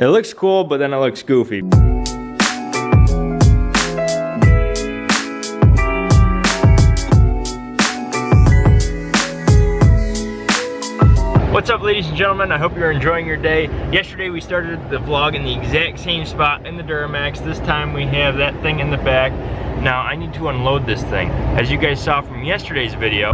It looks cool, but then it looks goofy. What's up ladies and gentlemen, I hope you're enjoying your day. Yesterday we started the vlog in the exact same spot in the Duramax. This time we have that thing in the back. Now I need to unload this thing. As you guys saw from yesterday's video,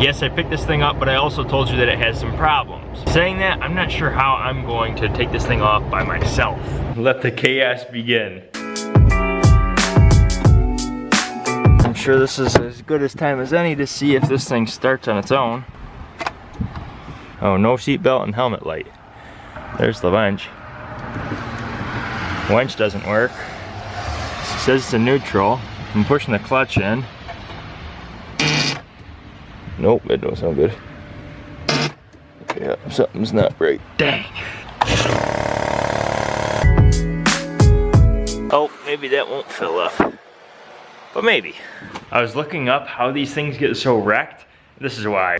Yes, I picked this thing up, but I also told you that it has some problems. Saying that, I'm not sure how I'm going to take this thing off by myself. Let the chaos begin. I'm sure this is as good as time as any to see if this thing starts on its own. Oh, no seatbelt and helmet light. There's the winch. Winch doesn't work. It says it's a neutral. I'm pushing the clutch in. Nope, that don't sound good. Yeah, uh, something's not right. Dang. Oh, maybe that won't fill up. But maybe. I was looking up how these things get so wrecked. This is why.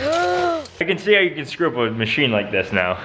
I can see how you can screw up a machine like this now.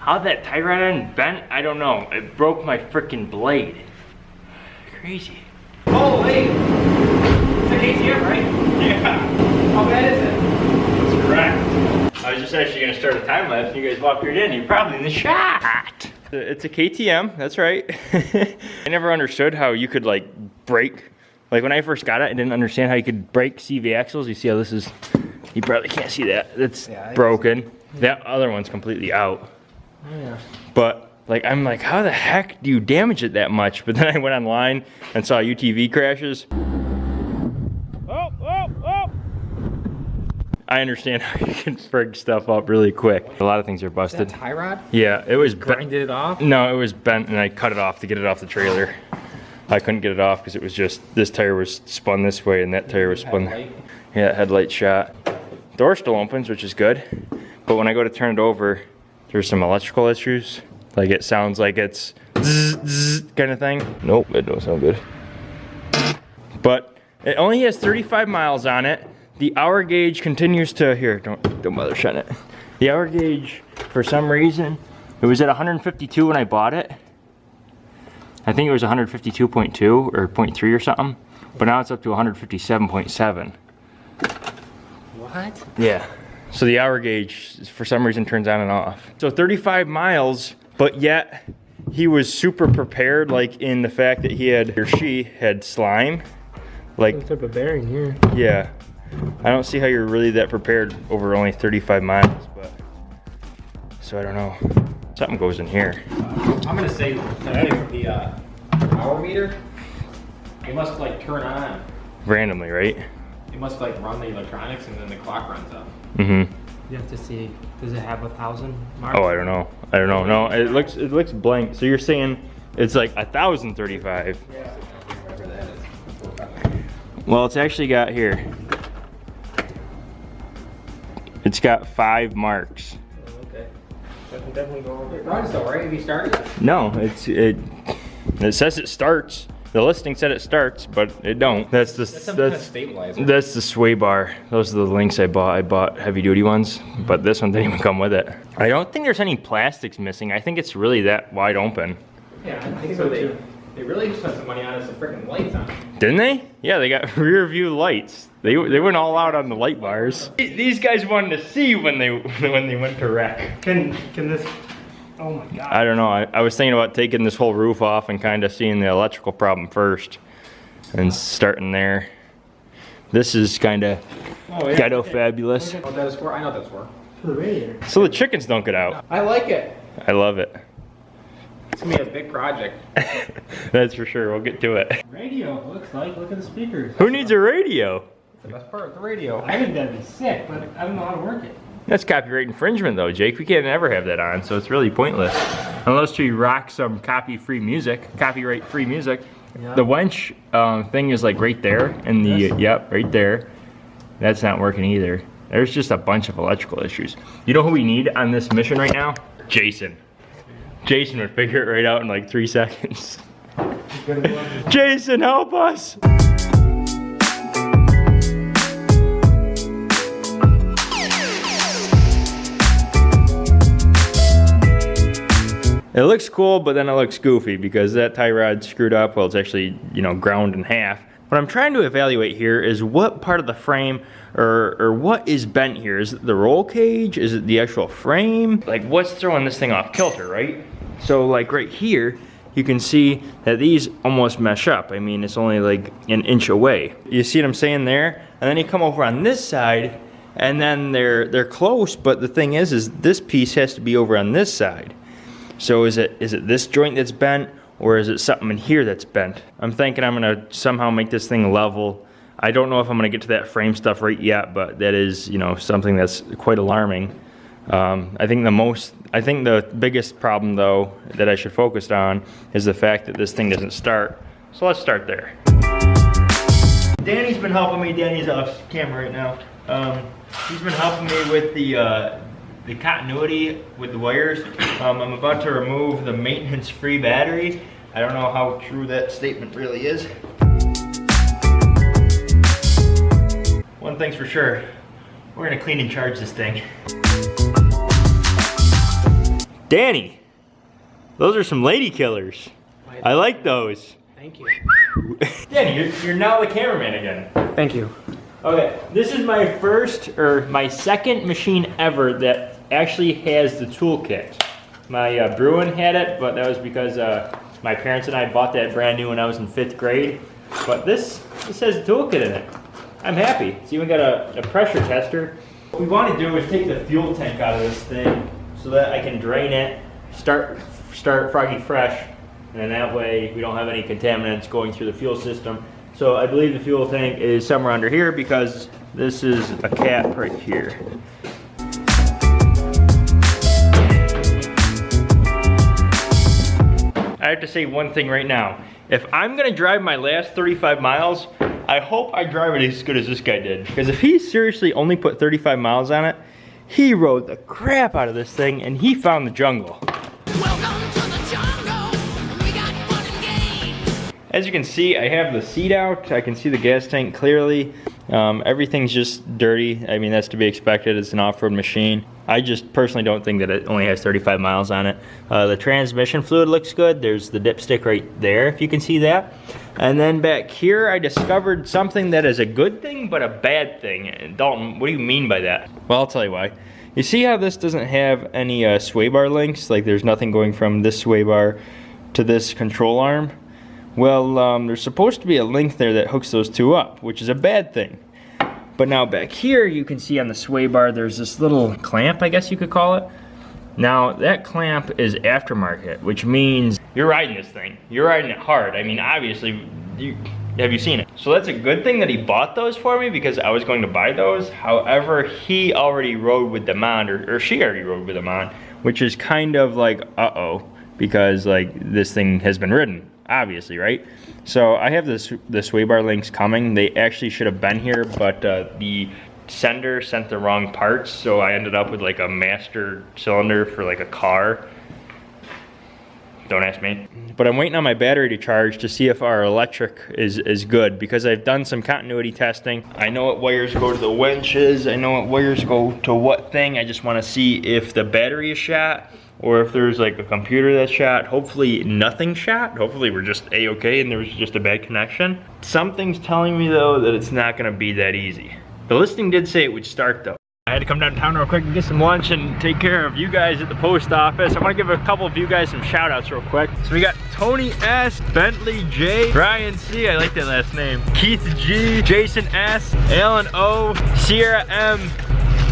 How that tie rod end bent, I don't know. It broke my freaking blade. Crazy. Oh, wait. It's an ATM, right? Yeah, How bad is it? that's correct. I was just actually gonna start a time lapse and you guys walked right in. You're probably in the shot. It's a KTM, that's right. I never understood how you could like brake. Like when I first got it, I didn't understand how you could brake CV axles. You see how this is, you probably can't see that. That's Yeah, broken. That other one's completely out. Oh yeah. But like I'm like, how the heck do you damage it that much? But then I went online and saw UTV crashes. Oh, oh, oh! I understand how you can frig stuff up really quick. A lot of things are That busted. tie rod? Yeah, it was bent. Grinded it off? No, it was bent and I cut it off to get it off the trailer. I couldn't get it off because it was just, this tire was spun this way and that tire was spun. Headlight. Yeah, headlight shot. Door still opens, which is good. But when I go to turn it over, there's some electrical issues. Like it sounds like it's zzz, zzz kind of thing. Nope, it don't sound good. But it only has 35 miles on it. The hour gauge continues to, here, don't, don't bother shutting it. The hour gauge, for some reason, it was at 152 when I bought it. I think it was 152.2 or 0.3 or something. But now it's up to 157.7. What? Yeah. So the hour gauge, for some reason, turns on and off. So 35 miles, but yet he was super prepared, like in the fact that he had, or she had slime. Like, type of bearing here? yeah. I don't see how you're really that prepared over only 35 miles, but. So I don't know. Something goes in here. I'm gonna say the uh, hour meter, it must like turn on. Randomly, right? It must like run the electronics and then the clock runs up. Mm hmm. You have to see, does it have a thousand mark? Oh, I don't know. I don't know. No, it looks it looks blank. So you're saying it's like a thousand thirty-five. Yeah. Whatever that is. Well, it's actually got here. It's got five marks. Oh, okay. That can definitely go over. It runs though, right? Have you started? No, it's it. It says it starts. The listing said it starts, but it don't. That's the That's some kind of that's the sway bar. Those are the links I bought. I bought heavy duty ones, but this one didn't even come with it. I don't think there's any plastics missing. I think it's really that wide open. yeah, I think so they, they really just spent some money on it, some freaking lights on. Didn't they? Yeah, they got rear view lights. They they went all out on the light bars. These guys wanted to see when they when they went to wreck. Can, can this, oh my god. I don't know. I, I was thinking about taking this whole roof off and kind of seeing the electrical problem first and starting there. This is kind of Oh, yeah. ghetto fabulous. Oh, that is for, I know that's for. For the radiator. So the chickens don't get out. I like it. I love it. It's gonna be a big project. That's for sure. We'll get to it. Radio, looks like. Look at the speakers. Who needs a radio? The best part, the radio. I think that'd be sick, but I don't know how to work it. That's copyright infringement though, Jake. We can't ever have that on, so it's really pointless. Unless we rock some copy-free music, copyright-free music. Yeah. The winch um, thing is like right there, and the This? yep, right there. That's not working either. There's just a bunch of electrical issues. You know who we need on this mission right now? Jason. Jason would figure it right out in like three seconds. Jason, help us! It looks cool, but then it looks goofy because that tie rod's screwed up. Well, it's actually, you know, ground in half. What I'm trying to evaluate here is what part of the frame or, or what is bent here. Is it the roll cage? Is it the actual frame? Like what's throwing this thing off kilter, right? So like right here, you can see that these almost mesh up. I mean, it's only like an inch away. You see what I'm saying there? And then you come over on this side and then they're, they're close, but the thing is, is this piece has to be over on this side. So is it is it this joint that's bent or is it something in here that's bent? I'm thinking I'm gonna somehow make this thing level. I don't know if I'm gonna get to that frame stuff right yet, but that is, you know, something that's quite alarming. Um, I think the most, I think the biggest problem though that I should focus on is the fact that this thing doesn't start. So let's start there. Danny's been helping me. Danny's off camera right now. Um, he's been helping me with the uh, the continuity with the wires. Um, I'm about to remove the maintenance-free battery. I don't know how true that statement really is. One thing's for sure, we're gonna clean and charge this thing. Danny, those are some lady killers. I like those. Thank you. Danny, you're, you're now the cameraman again. Thank you. Okay, this is my first or my second machine ever that actually has the toolkit. My uh, Bruin had it, but that was because uh, my parents and I bought that brand new when I was in fifth grade. But this, this has a toolkit in it. I'm happy. It's even got a, a pressure tester. What we want to do is take the fuel tank out of this thing so that I can drain it, start start Froggy fresh, and that way we don't have any contaminants going through the fuel system. So I believe the fuel tank is somewhere under here because this is a cap right here. I have to say one thing right now. If I'm gonna drive my last 35 miles, I hope I drive it as good as this guy did. Because if he seriously only put 35 miles on it, he rode the crap out of this thing and he found the jungle. Welcome to the jungle. We got fun and games. As you can see, I have the seat out. I can see the gas tank clearly. Um, everything's just dirty. I mean, that's to be expected. It's an off-road machine. I just personally don't think that it only has 35 miles on it. Uh, the transmission fluid looks good. There's the dipstick right there, if you can see that. And then back here, I discovered something that is a good thing, but a bad thing. Dalton, what do you mean by that? Well, I'll tell you why. You see how this doesn't have any uh, sway bar links? Like there's nothing going from this sway bar to this control arm? Well, um, there's supposed to be a link there that hooks those two up, which is a bad thing. But now back here, you can see on the sway bar, there's this little clamp, I guess you could call it. Now, that clamp is aftermarket, which means you're riding this thing. You're riding it hard. I mean, obviously, you, have you seen it? So that's a good thing that he bought those for me because I was going to buy those. However, he already rode with them on, or, or she already rode with them on, which is kind of like, uh-oh, because like this thing has been ridden obviously, right? So I have this the sway bar links coming. They actually should have been here, but uh, the sender sent the wrong parts, so I ended up with like a master cylinder for like a car. Don't ask me. But I'm waiting on my battery to charge to see if our electric is, is good because I've done some continuity testing. I know what wires go to the winches. I know what wires go to what thing. I just want to see if the battery is shot or if there's like a computer that's shot. Hopefully nothing shot. Hopefully we're just a-okay and there was just a bad connection. Something's telling me though that it's not gonna be that easy. The listing did say it would start though. I had to come downtown real quick and get some lunch and take care of you guys at the post office. I want to give a couple of you guys some shout outs real quick. So we got Tony S, Bentley J, Brian C, I like that last name, Keith G, Jason S, Alan O, Sierra M,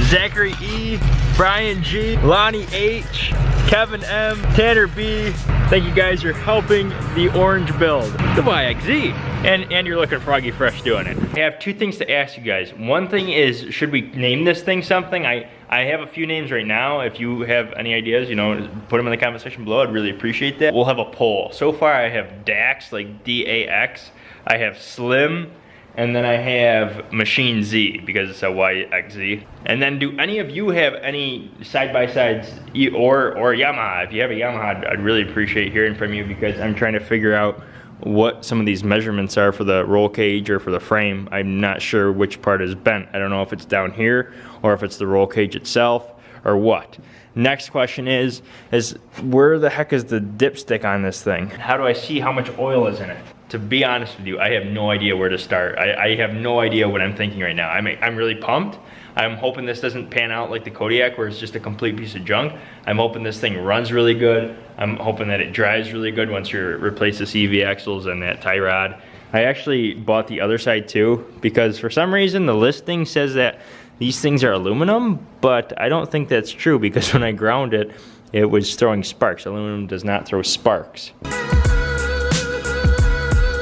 Zachary E, Brian G, Lonnie H, Kevin M, Tanner B. Thank you guys for helping the orange build. The XZ. And, and you're looking froggy fresh doing it. I have two things to ask you guys. One thing is, should we name this thing something? I, I have a few names right now. If you have any ideas, you know, put them in the comment section below. I'd really appreciate that. We'll have a poll. So far I have Dax, like D-A-X. I have Slim, and then I have Machine Z because it's a YXZ. And then do any of you have any side-by-sides or or Yamaha? If you have a Yamaha, I'd, I'd really appreciate hearing from you because I'm trying to figure out what some of these measurements are for the roll cage or for the frame. I'm not sure which part is bent. I don't know if it's down here or if it's the roll cage itself or what. Next question is, is where the heck is the dipstick on this thing? How do I see how much oil is in it? To be honest with you, I have no idea where to start. I, I have no idea what I'm thinking right now. I'm, I'm really pumped. I'm hoping this doesn't pan out like the Kodiak where it's just a complete piece of junk. I'm hoping this thing runs really good. I'm hoping that it drives really good once you replace the CV axles and that tie rod. I actually bought the other side too because for some reason the listing says that these things are aluminum, but I don't think that's true because when I ground it, it was throwing sparks. Aluminum does not throw sparks.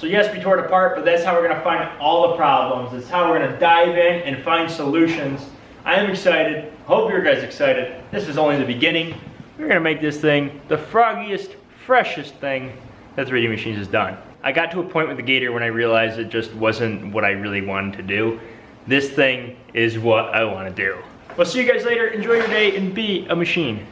Yes, we tore it apart, but that's how we're gonna find all the problems. It's how we're gonna dive in and find solutions. I am excited. Hope you guys excited. This is only the beginning. We're gonna make this thing the froggiest, freshest thing that 3D Machines has done. I got to a point with the Gator when I realized it just wasn't what I really wanted to do. This thing is what I wanna do. We'll see you guys later. Enjoy your day and be a machine.